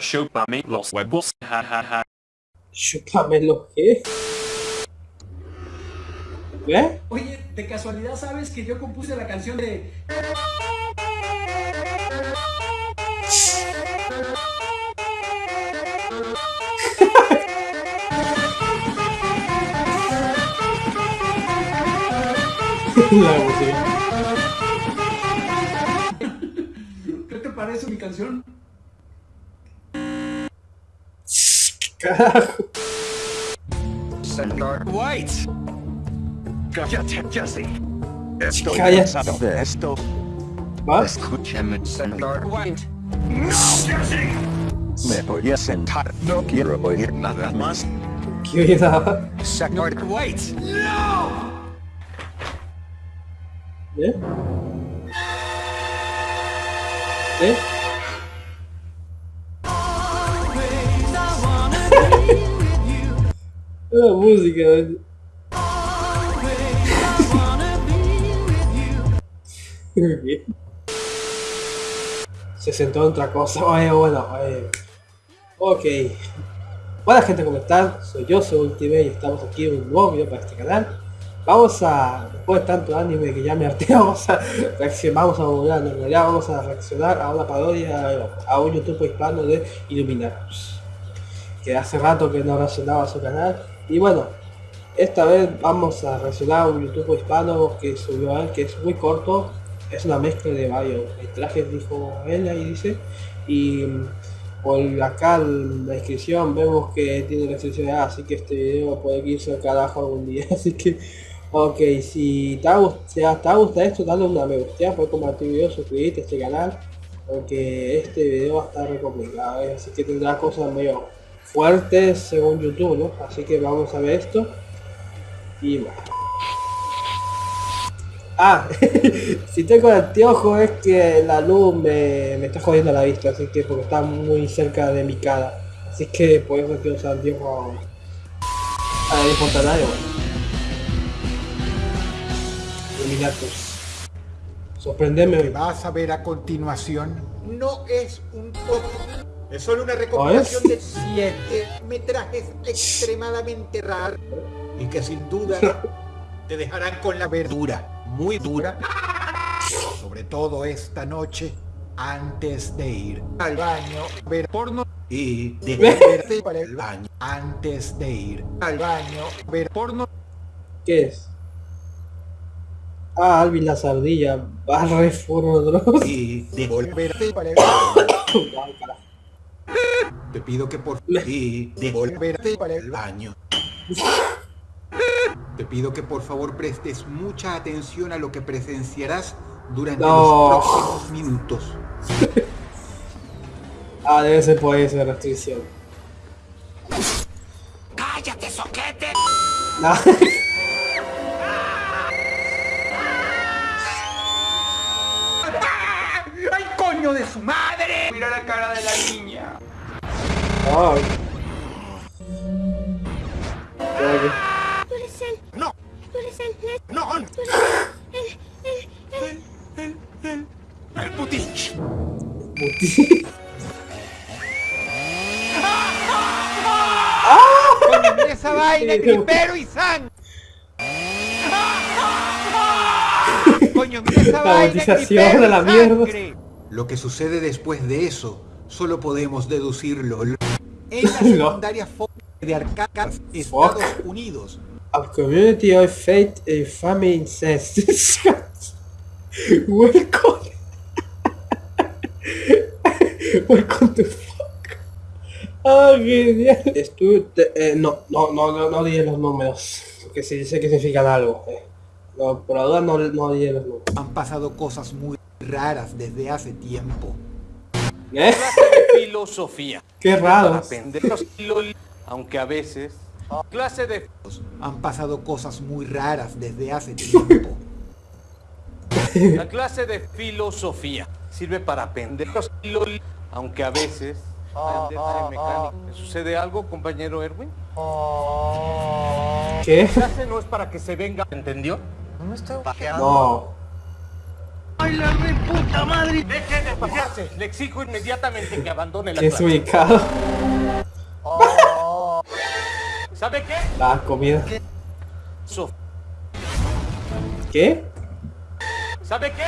Chúpame los huevos, jajaja. Chúpame lo que. ¿Qué? Oye, de casualidad sabes que yo compuse la canción de... La música. ¿Qué te parece mi canción? Carajo. Señor White. Cállate, Jesse. Estoy cansado de esto. ¿Va? Escúchame, señor White. No, Jesse. Me voy a sentar. No quiero oír nada más. ¿Qué? Señor White. No. ¿Eh? ¿Eh? La música. Se sentó en otra cosa. Oye, bueno, oye. Ok. Hola gente, ¿cómo están? Soy yo, soy Ultimate y estamos aquí en un nuevo video para este canal. Vamos a, después de tanto anime que ya me harté, vamos a reaccionar, vamos a volver, en realidad vamos a reaccionar a una parodia, a un youtuber hispano de Illuminatus. Que hace rato que no reaccionaba a su canal. Y bueno, esta vez vamos a reaccionar un youtuber hispano que subió a él, que es muy corto. Es una mezcla de varios trajes, dijo él ahí dice. Y por acá en la descripción vemos que tiene restricciones, así que este video puede irse al carajo algún día. Así que, ok, si te ha, gust- si gustado esto, dale una me gusta, puedes compartir el video, suscribirte a este canal. Porque este video va a estar re complicado, ¿eh? así que tendrá cosas medio fuertes según YouTube, ¿no? Así que vamos a ver esto. Y bueno. Ah, si tengo anteojo es que la luz me, me está jodiendo la vista, así que porque está muy cerca de mi cara. Así que por eso quiero usar anteojo a la espontáneo. Illuminatus. Sorprendeme que hoy. vas a ver a continuación no es un top. Es solo una recopilación de siete metrajes extremadamente raros y que sin duda te dejarán con la verdura muy dura. Sobre todo esta noche antes de ir al baño ver porno y devolverte para el baño antes de ir al baño ver porno ¿Qué es? Ah, Alvin la sardilla. Barre Dross. y devolverte para el baño. Te pido que por y devolverte para el baño. Te pido que por favor prestes mucha atención a lo que presenciarás durante No. los próximos minutos. Ah, debe ser por esa restricción. ¡Cállate, soquete! No. su madre! Mira la cara de la niña. Ay. Tú eres él. No. Tú eres él. Ned. ¡No! Tú eres él. Él. Él. ¡El putich! Puti- ¡Coño, mira esa vaina! ¡Gripero y sangre! ¡Coño, mira esa vaina! gripero de la mierda. Lo que sucede después de eso, solo podemos deducirlo. En la secundaria de Arkansas, Estados Unidos, A community of faith and family incest. Welcome. Welcome to fuck. Ah, genial. Estu te- eh, no, no, no, no, no diré los números. Porque si dice que significan algo. eh. No, por duda no, no diré los números. han pasado cosas muy raras desde hace tiempo. ¿Eh? clase de filosofía. Qué raro. Aunque a veces. Clase de Han pasado cosas muy raras desde hace tiempo. la clase de filosofía sirve para pendejos, aunque a veces. aprender de mecánica. ¿Me sucede algo, compañero Erwin? ¿Qué? La clase no es para que se venga, ¿entendió? No me estoy No. ¡Ay, la reputa madre! ¡Deje de pasearse! Le exijo inmediatamente que abandone la ¿Qué es clase. ubicado? ¿Sabe qué? La comida. Sof- ¿Qué? ¿Sabe qué?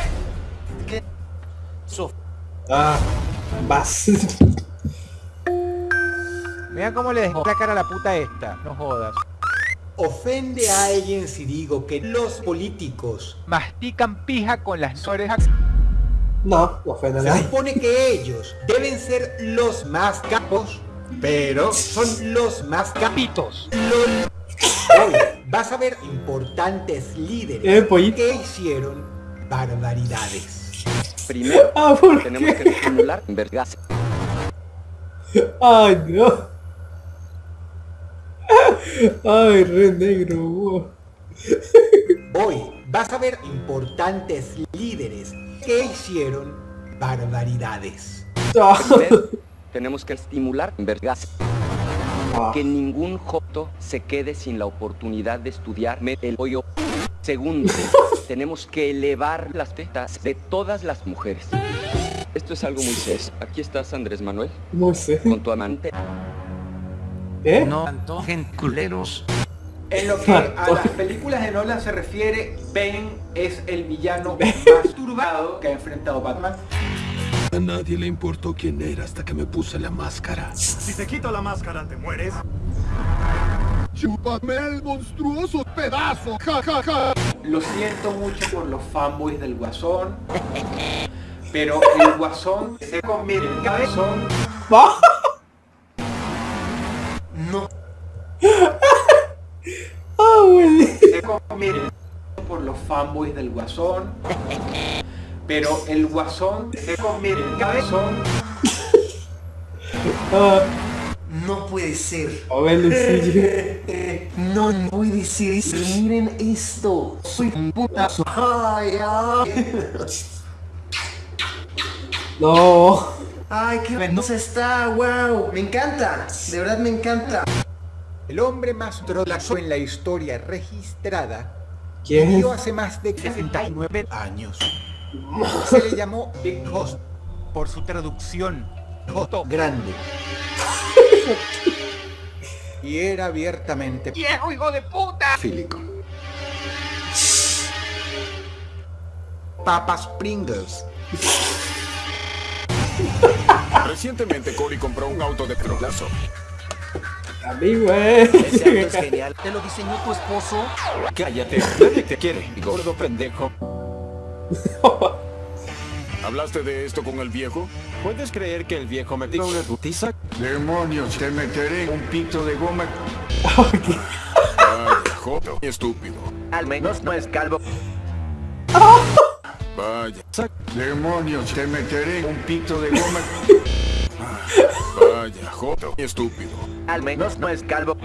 ¿Qué? Ah, vas. Mira cómo le dejó la cara a la puta esta. No jodas. Ofende a alguien si digo que los políticos Mastican pija con las orejas. No, no ofende a se nadie. supone que ellos deben ser los más capos, pero son los más capitos. Hoy vas a ver importantes líderes Eh, que hicieron barbaridades. Primero, Ah, ¿por tenemos qué? que estimular vergas. Ay, no. Ay, re negro. wow. Hoy vas a ver importantes líderes que hicieron barbaridades. Tenemos que estimular vergas. Ah, Que ningún joto se quede sin la oportunidad de estudiarme el hoyo. Segundo, tenemos que elevar las tetas de todas las mujeres. Esto es algo muy serio. Aquí estás, Andrés Manuel, No sé. con tu amante. ¿Eh? No antojen culeros. En lo que a las películas de Nolan se refiere, Bane es el villano más turbado que ha enfrentado Batman. A nadie le importó quién era hasta que me puse la máscara. Si te quito la máscara, ¿te mueres? ¡Chúpame el monstruoso pedazo! ¡Ja, ja, ja! Lo siento mucho por los fanboys del Guasón. Pero el Guasón se convierte en cabezón. Convierte por los fanboys del Guasón. Pero el Guasón se convierte en cabezón. Ah, No puede ser. a ver. No, no puede ser. Miren esto. Soy un putazo. Ay, ay. No. Ay, qué ventosa está. Wow. Me encanta. De verdad me encanta. El hombre más trolazo en la historia registrada ¿Quién? vivió hace más de 69 años. Se le llamó Big Host Por su traducción. Joto grande. Y era abiertamente ¡Viejo hijo de puta! fílico. Papas Pringles. Recientemente Cory compró un auto de trolazo. A mí, güey. genial. ¿Te lo diseñó tu esposo? Cállate, nadie te quiere, gordo pendejo. ¿Hablaste de esto con el viejo? ¿Puedes creer que el viejo me diga una putiza? Demonios, te meteré un pito de goma. Vaya, joto. Estúpido. Al menos no es calvo. Vaya, Demonios, te meteré un pito de goma. vaya, joto. Estúpido. Al menos no es calvo.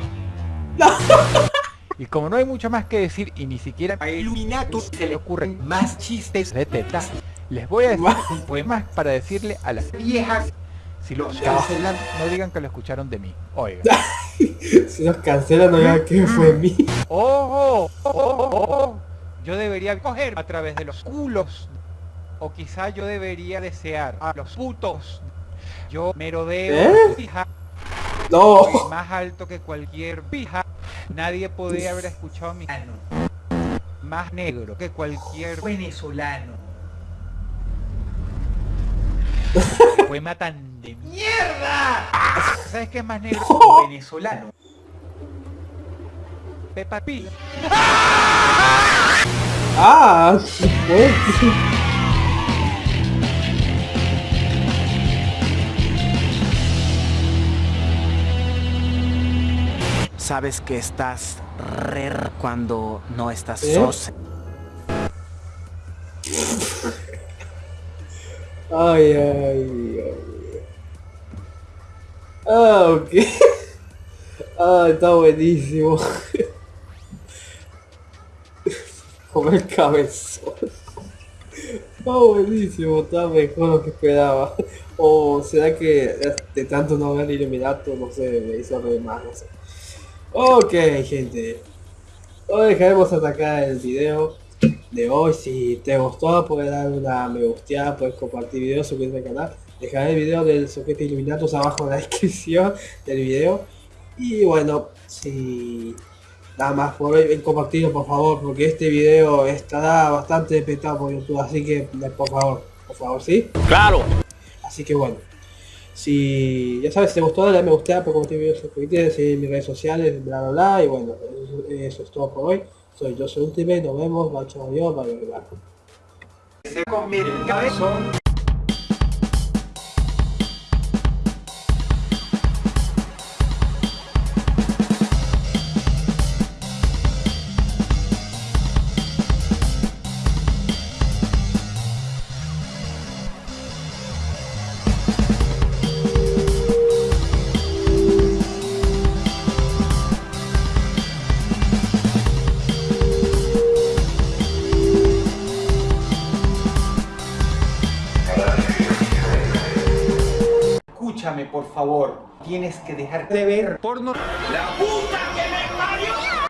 Y como no hay mucho más que decir y ni siquiera A Illuminatus se le ocurren más chistes de teta, les voy a decir un poema para decirle a las viejas. si lo cancelan, no digan que lo escucharon de mí. Oigan. Si nos cancelan, no digan que fue mí. ¡Oh! oh, oh, oh, oh! Yo debería coger a través de los culos. O quizá yo debería desear a los putos. Yo merodeo ¿Eh? No. más alto que cualquier pija. Nadie podría haber escuchado mi ano. Más negro que cualquier venezolano. Poema tan de mierda. ¿Sabes qué es más negro que un venezolano? Peppa Pig. Ah, güey. Sabes que estás re cuando no estás ¿Eh? sos. Ay, ay, ay. Ah, ok. Ah, está buenísimo. Como el cabezón. Está buenísimo, está mejor lo que esperaba. O será que de tanto no ver Illuminato, no sé, me hizo reír más, no sé. Ok, gente. Hoy dejaremos atacar el video. de hoy. Si te gustó, puedes dar una me gusteada, puedes compartir video, suscribirte al canal. Dejaré el video del soquete Illuminatus abajo en la descripción del video. Y bueno, si nada más por hoy, ven compartirlo por favor, porque este video estará bastante petado por YouTube, así que por favor, por favor, ¿sí? Claro. Así que bueno. Si ya sabes, si te gustó, dale me gusta, por compartir videos, suscribirte, seguir mis redes sociales, bla bla bla, y bueno, eso, es todo por hoy. Soy yo soy Ultimate, nos vemos, macho adiós, bye bye. Se come el cabezón. por favor, tienes que dejar de ver porno. ¡La puta que me parió!